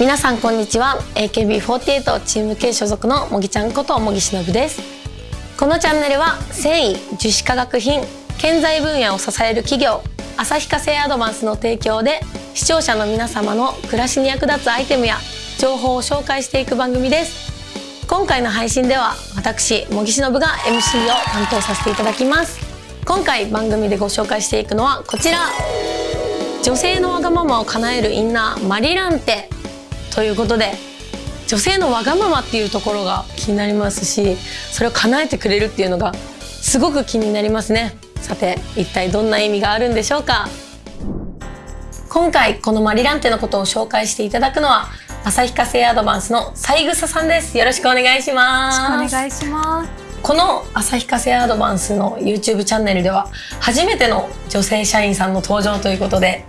皆さんこんにちは。AKB48 チーム系所属のもぎちゃんこともぎしのぶです。このチャンネルは繊維樹脂化学品建材分野を支える企業旭化成アドバンスの提供で視聴者の皆様の暮らしに役立つアイテムや情報を紹介していく番組です。今回の配信では私茂木しのぶが MC を担当させていただきます。今回番組でご紹介していくのはこちら。女性のわがままを叶えるインナーマリランテ。ということで女性のわがままっていうところが気になりますしそれを叶えてくれるっていうのがすごく気になりますね。さて一体どんな意味があるんでしょうか？今回このマリランテのことを紹介していただくのは旭化成アドバンスの三枝さんです。よろしくお願いします。お願いします。この旭化成アドバンスの YouTube チャンネルでは初めての女性社員さんの登場ということで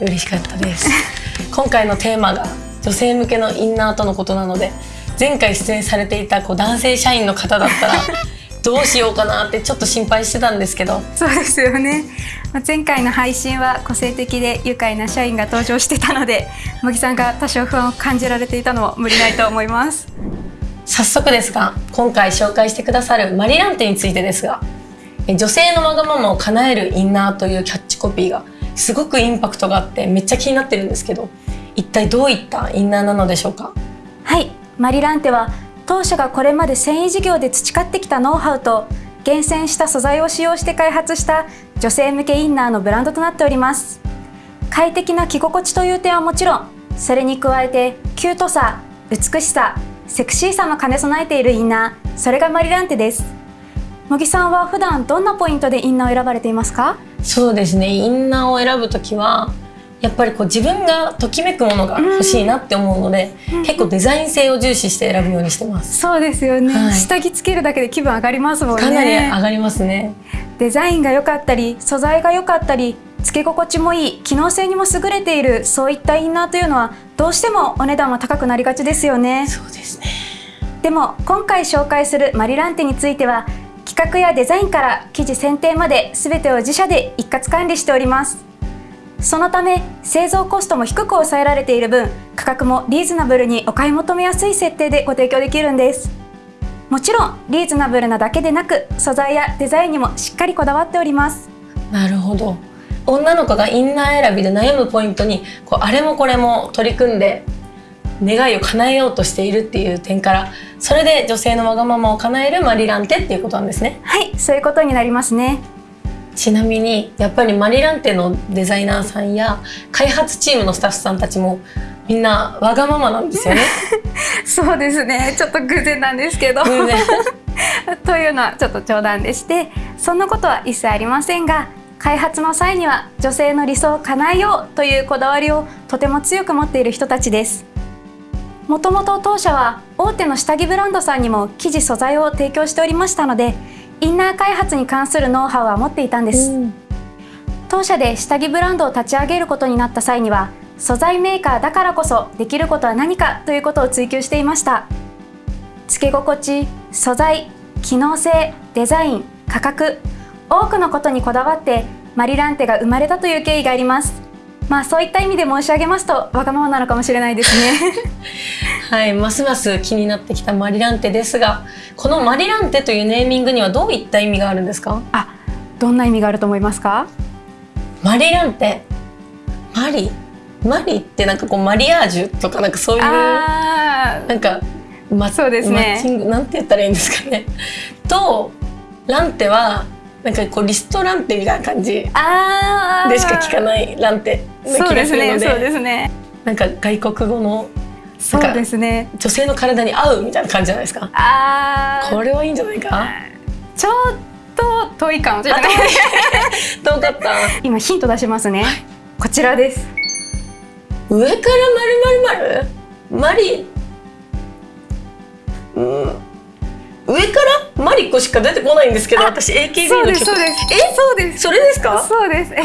嬉しかったです。今回のテーマが女性向けのインナーとのことなので前回出演されていたこう男性社員の方だったら どうしようかなってちょっと心配してたんですけど。そうですよね。前回の配信は個性的で愉快な社員が登場してたので茂木さんが多少不安を感じられていたのも無理ないと思います。早速ですが今回紹介してくださるマリランテについてですが女性のわがままを叶えるインナーというキャッチコピーがすごくインパクトがあってめっちゃ気になってるんですけど一体どういったインナーなのでしょうか？はい。マリランテは当社がこれまで繊維事業で培ってきたノウハウと厳選した素材を使用して開発した女性向けインナーのブランドとなっております。快適な着心地という点はもちろんそれに加えてキュートさ美しさセクシーさも兼ね備えているインナーそれがマリランテです。茂木さんは普段どんなポイントでインナーを選ばれていますか？そうですね。インナーを選ぶときはやっぱりこう自分がときめくものが欲しいなって思うので、うん、結構デザイン性を重視して選ぶようにしてます。そうですよね、はい、下着つけるだけで気分上がりますもんね。かなり上がりますね。デザインが良かったり、素材が良かったり、つけ心地もいい、機能性にも優れているそういったインナーというのはどうしてもお値段は高くなりがちですよね。そうですね。でも今回紹介するマリランテについては企画やデザインから生地選定まで全てを自社で一括管理しております。そのため製造コストも低く抑えられている分価格もリーズナブルにお買い求めやすい設定でご提供できるんです。もちろんリーズナブルなだけでなく素材やデザインにもしっかりこだわっております。なるほど。女の子がインナー選びで悩むポイントにこうあれもこれも取り組んで願いを叶えようとしているっていう点からそれで女性のわがままを叶えるマリランテっていうことなんですね。はいそういうことになりますねちなみにやっぱりマリランテのデザイナーさんや開発チームのスタッフさんたちもみんなわがままなんですよね。そうですねちょっと偶然なんですけど。というのはちょっと冗談でしてそんなことは一切ありませんが開発の際には女性の理想を叶えようというこだわりをとても強く持っている人たちです。もともと当社は大手の下着ブランドさんにも生地素材を提供しておりましたのでインナー開発に関するノウハウは持っていたんです、うん、当社で下着ブランドを立ち上げることになった際には素材メーカーだからこそできることは何かということを追求していました。付け心地素材機能性デザイン価格多くのことにこだわってマリランテが生まれたという経緯がありますまあそういった意味で申し上げますとわがままなのかもしれないですね。はいますます気になってきたマリランテですがこのマリランテというネーミングにはどういった意味があるんですか？あどんな意味があると思いますか？マリランテ。マリ？マリってなんかこうマリアージュとかなんかそういうなんか、ま、そうですね。マッチングなんて言ったらいいんですかね。とランテはなんかこうリストランテみたいな感じでしか聞かないランテな気がするので。そうですね。なんか外国語のそうですね。女性の体に合うみたいな感じじゃないですか。あこれはいいんじゃないか？ちょっと遠いかもしれない？遠かった。今ヒント出しますね、はい、こちらです。上からまるまるまるマリ？うん。上から？マリコしか出てこないんですけど私 AKB の曲。そうですえ？そうです。それですか？そうです。え？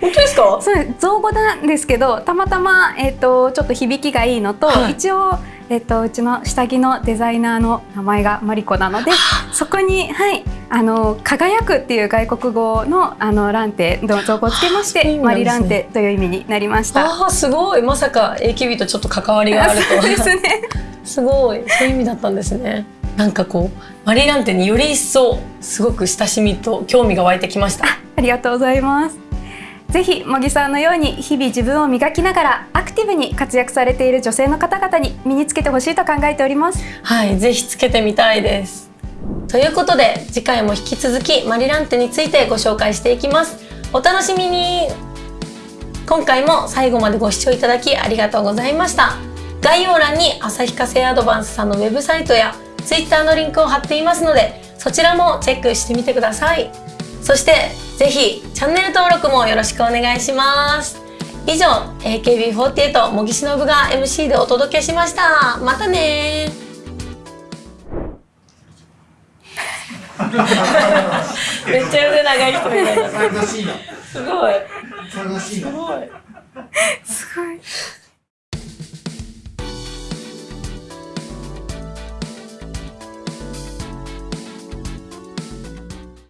本当ですか？そう造語なんですけどたまたま、えーと、ちょっと響きがいいのと、はい、一応、えーと、うちの下着のデザイナーの名前がマリコなのでそこに、はい、あの輝くっていう外国語のあのランテの造語をつけまして、ね、マリランテという意味になりました。ああすごい。まさか AKB とちょっと関わりがあると そうですね。すごい。そういう意味だったんですね。なんかこうマリランテにより一層すごく親しみと興味が湧いてきました。ありがとうございます。ぜひ茂木さんのように日々自分を磨きながらアクティブに活躍されている女性の方々に身につけてほしいと考えております。はい、ぜひつけてみたいです。ということで次回も引き続きマリランテについてご紹介していきます。お楽しみに今回も最後までご視聴いただきありがとうございました。概要欄に旭化成アドバンスさんのウェブサイトや Twitter のリンクを貼っていますのでそちらもチェックしてみてください。そしてぜひチャンネル登録もよろしくお願いします。以上 AKB48 茂木しのぶが MC でお届けしました。またね めっちゃ腕長い人みたいな。すごい。すごい。すごい。